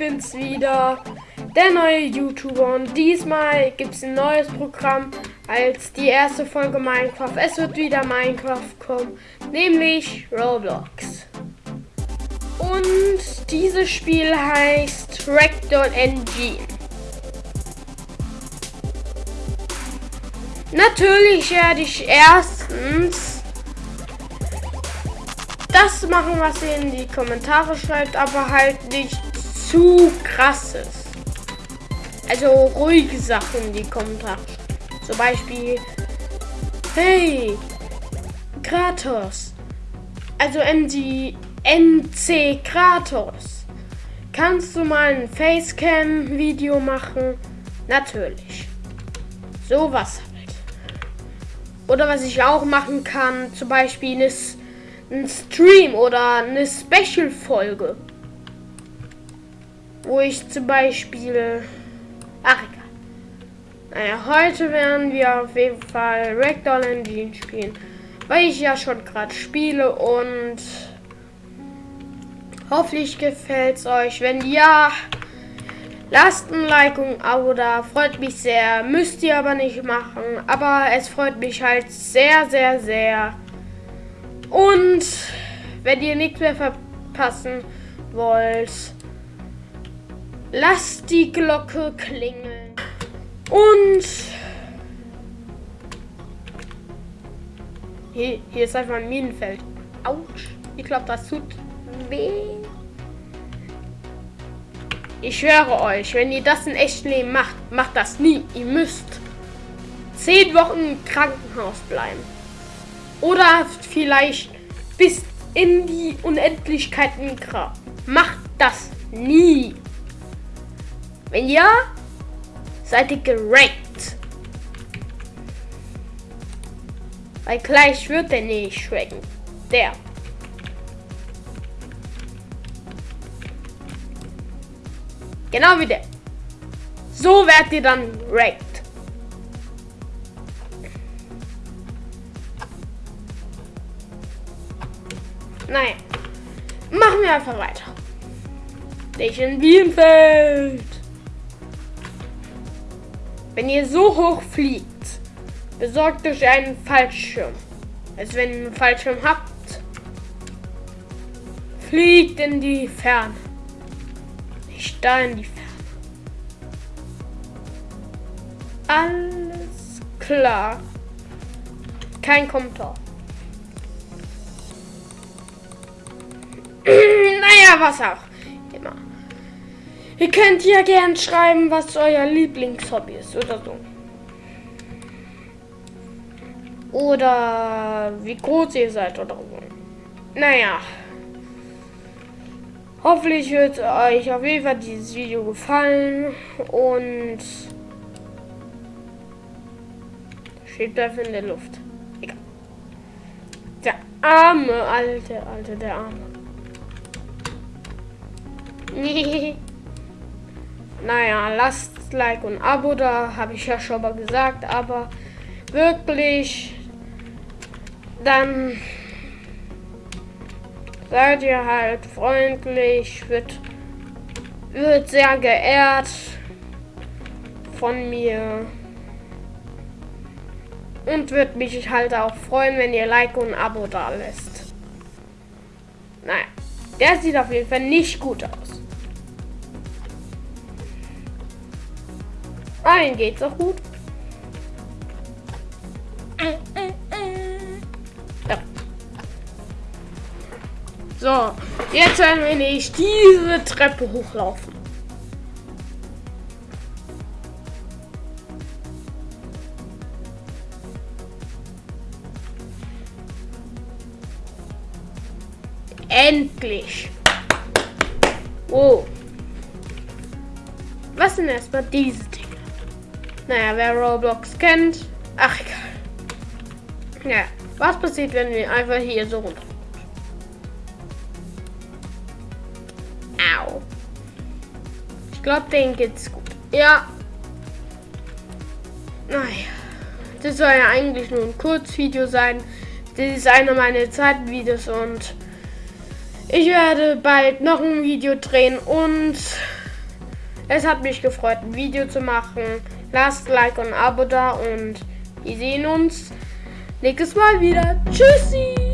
bin's wieder, der neue YouTuber. Und diesmal gibt's ein neues Programm als die erste Folge Minecraft. Es wird wieder Minecraft kommen, nämlich Roblox. Und dieses Spiel heißt Ragdoll Engine. Natürlich werde ich erstens das machen, was ihr in die Kommentare schreibt, aber halt nicht zu krasses. Also ruhige Sachen in die Kommentare. Zum Beispiel, hey, Kratos. Also NC, NC Kratos. Kannst du mal ein Facecam-Video machen? Natürlich. Sowas halt. Oder was ich auch machen kann, zum Beispiel eine ein Stream oder eine Special-Folge. Wo ich zum Beispiel. Ach egal. Naja, heute werden wir auf jeden Fall Ragdoll Engine spielen. Weil ich ja schon gerade spiele und hoffentlich gefällt es euch. Wenn ja, lasst ein Like und ein Abo da. Freut mich sehr. Müsst ihr aber nicht machen. Aber es freut mich halt sehr, sehr, sehr. Und wenn ihr nichts mehr verpassen wollt, lasst die Glocke klingeln. Und hier, hier ist einfach ein Minenfeld. Autsch. Ich glaube, das tut weh. Ich schwöre euch, wenn ihr das in echtem Leben macht, macht das nie. Ihr müsst zehn Wochen im Krankenhaus bleiben. Oder vielleicht bis in die Unendlichkeiten Grab. Macht das nie. Wenn ja, seid ihr gerankt. Weil gleich wird der nicht schrecken. Der. Genau wie der. So werdet ihr dann ranked. Naja. Machen wir einfach weiter. Station Bienenfeld. Wenn ihr so hoch fliegt, besorgt euch einen Fallschirm. Also wenn ihr einen Fallschirm habt, fliegt in die Ferne. Nicht da in die Ferne. Alles klar. Kein Kommentar. Naja, was auch immer. Ihr könnt ja gern schreiben, was euer Lieblingshobby ist oder so. Oder wie groß ihr seid oder so. Naja. Hoffentlich wird euch auf jeden Fall dieses Video gefallen und steht dafür in der Luft. Egal. Der arme, alte, alte, der arme. naja, lasst Like und Abo da, habe ich ja schon mal gesagt, aber wirklich, dann seid ihr halt freundlich, wird, wird sehr geehrt von mir. Und würde mich halt auch freuen, wenn ihr Like und Abo da lässt. Naja, der sieht auf jeden Fall nicht gut aus. Allen geht's auch gut. Ja. So, jetzt werden wir nicht diese Treppe hochlaufen. Endlich. Oh. Was sind erstmal diese Dinge? Naja, wer Roblox kennt. Ach, egal. Ja, was passiert, wenn wir einfach hier so runter? Au. Ich glaube, denen geht's gut. Ja. Naja. Das soll ja eigentlich nur ein Kurzvideo sein. Das ist einer meiner Zeitvideos und ich werde bald noch ein Video drehen und Es hat mich gefreut, ein Video zu machen. Lasst Like und Abo da und wir sehen uns nächstes Mal wieder. Tschüssi!